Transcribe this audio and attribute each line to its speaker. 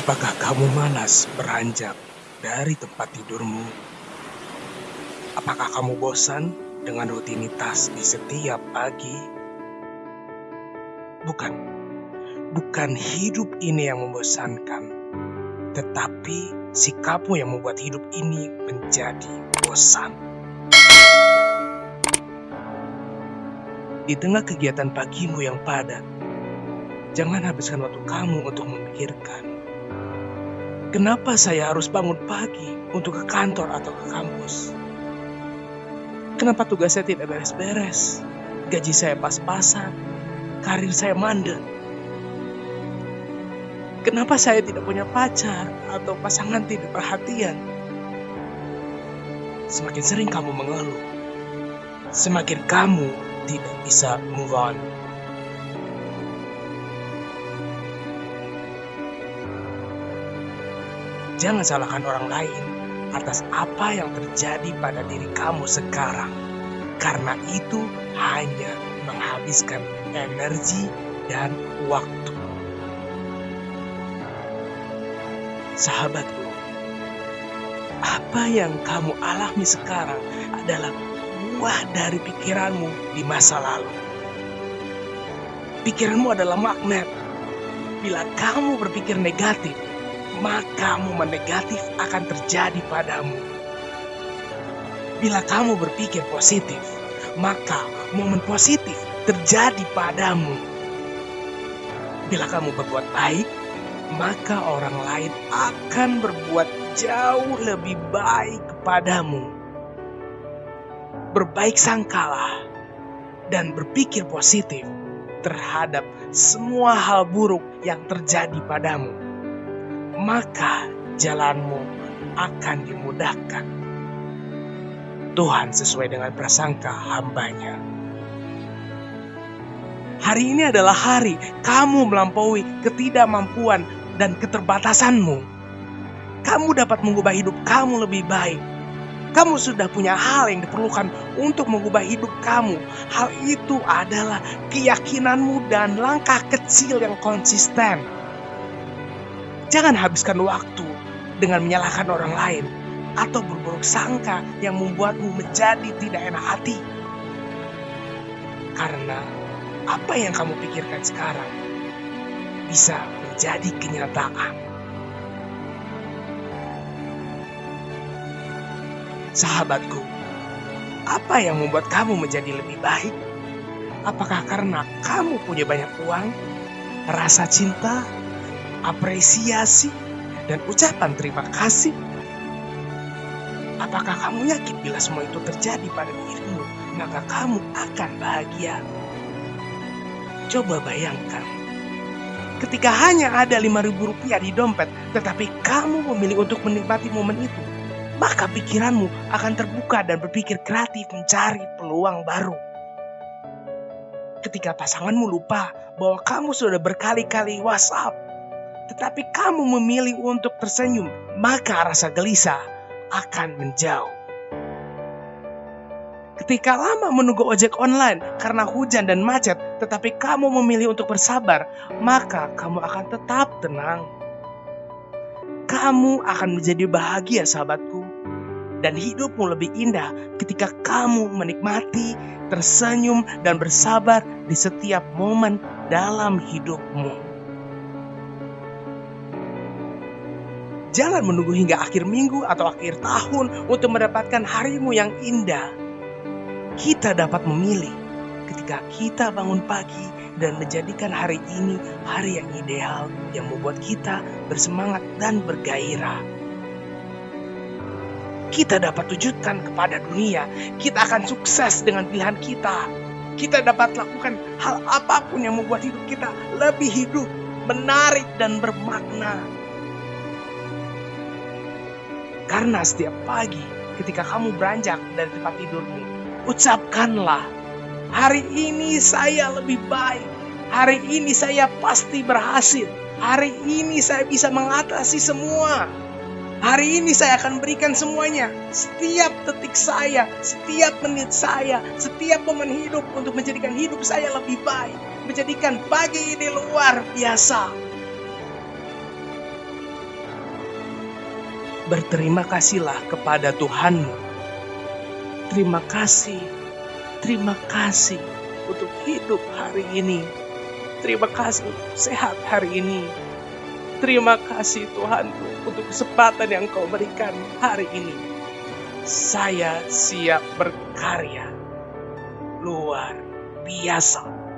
Speaker 1: Apakah kamu malas beranjak dari tempat tidurmu? Apakah kamu bosan dengan rutinitas di setiap pagi? Bukan, bukan hidup ini yang membosankan, tetapi sikapmu yang membuat hidup ini menjadi bosan. Di tengah kegiatan pagimu yang padat, jangan habiskan waktu kamu untuk memikirkan Kenapa saya harus bangun pagi untuk ke kantor atau ke kampus? Kenapa tugas saya tidak beres-beres? Gaji saya pas-pasan, karir saya mandek. Kenapa saya tidak punya pacar atau pasangan tidak perhatian? Semakin sering kamu mengeluh, semakin kamu tidak bisa move on. Jangan salahkan orang lain atas apa yang terjadi pada diri kamu sekarang, karena itu hanya menghabiskan energi dan waktu. Sahabatku, apa yang kamu alami sekarang adalah buah dari pikiranmu di masa lalu. Pikiranmu adalah magnet. Bila kamu berpikir negatif, maka momen negatif akan terjadi padamu. Bila kamu berpikir positif, maka momen positif terjadi padamu. Bila kamu berbuat baik, maka orang lain akan berbuat jauh lebih baik kepadamu. Berbaik sangkalah dan berpikir positif terhadap semua hal buruk yang terjadi padamu maka jalanmu akan dimudahkan. Tuhan sesuai dengan prasangka hambanya. Hari ini adalah hari kamu melampaui ketidakmampuan dan keterbatasanmu. Kamu dapat mengubah hidup kamu lebih baik. Kamu sudah punya hal yang diperlukan untuk mengubah hidup kamu. Hal itu adalah keyakinanmu dan langkah kecil yang konsisten Jangan habiskan waktu dengan menyalahkan orang lain atau berburuk sangka yang membuatmu menjadi tidak enak hati. Karena apa yang kamu pikirkan sekarang bisa menjadi kenyataan. Sahabatku, apa yang membuat kamu menjadi lebih baik? Apakah karena kamu punya banyak uang, rasa cinta, apresiasi, dan ucapan terima kasih? Apakah kamu yakin bila semua itu terjadi pada dirimu, maka kamu akan bahagia? Coba bayangkan, ketika hanya ada lima ribu rupiah di dompet, tetapi kamu memilih untuk menikmati momen itu, maka pikiranmu akan terbuka dan berpikir kreatif mencari peluang baru. Ketika pasanganmu lupa bahwa kamu sudah berkali-kali WhatsApp tetapi kamu memilih untuk tersenyum, maka rasa gelisah akan menjauh. Ketika lama menunggu ojek online karena hujan dan macet, tetapi kamu memilih untuk bersabar, maka kamu akan tetap tenang. Kamu akan menjadi bahagia, sahabatku, dan hidupmu lebih indah ketika kamu menikmati, tersenyum, dan bersabar di setiap momen dalam hidupmu. Jangan menunggu hingga akhir minggu atau akhir tahun untuk mendapatkan harimu yang indah. Kita dapat memilih ketika kita bangun pagi dan menjadikan hari ini hari yang ideal yang membuat kita bersemangat dan bergairah. Kita dapat wujudkan kepada dunia, kita akan sukses dengan pilihan kita. Kita dapat lakukan hal apa pun yang membuat hidup kita lebih hidup, menarik, dan bermakna. Karena setiap pagi ketika kamu beranjak dari tempat tidurmu, ucapkanlah, hari ini saya lebih baik. Hari ini saya pasti berhasil. Hari ini saya bisa mengatasi semua. Hari ini saya akan berikan semuanya. Setiap detik saya, setiap menit saya, setiap momen hidup untuk menjadikan hidup saya lebih baik. Menjadikan pagi ini luar biasa. Berterima kasihlah kepada Tuhanmu. Terima kasih, terima kasih untuk hidup hari ini. Terima kasih untuk sehat hari ini. Terima kasih Tuhanku untuk kesempatan yang kau berikan hari ini. Saya siap berkarya luar biasa.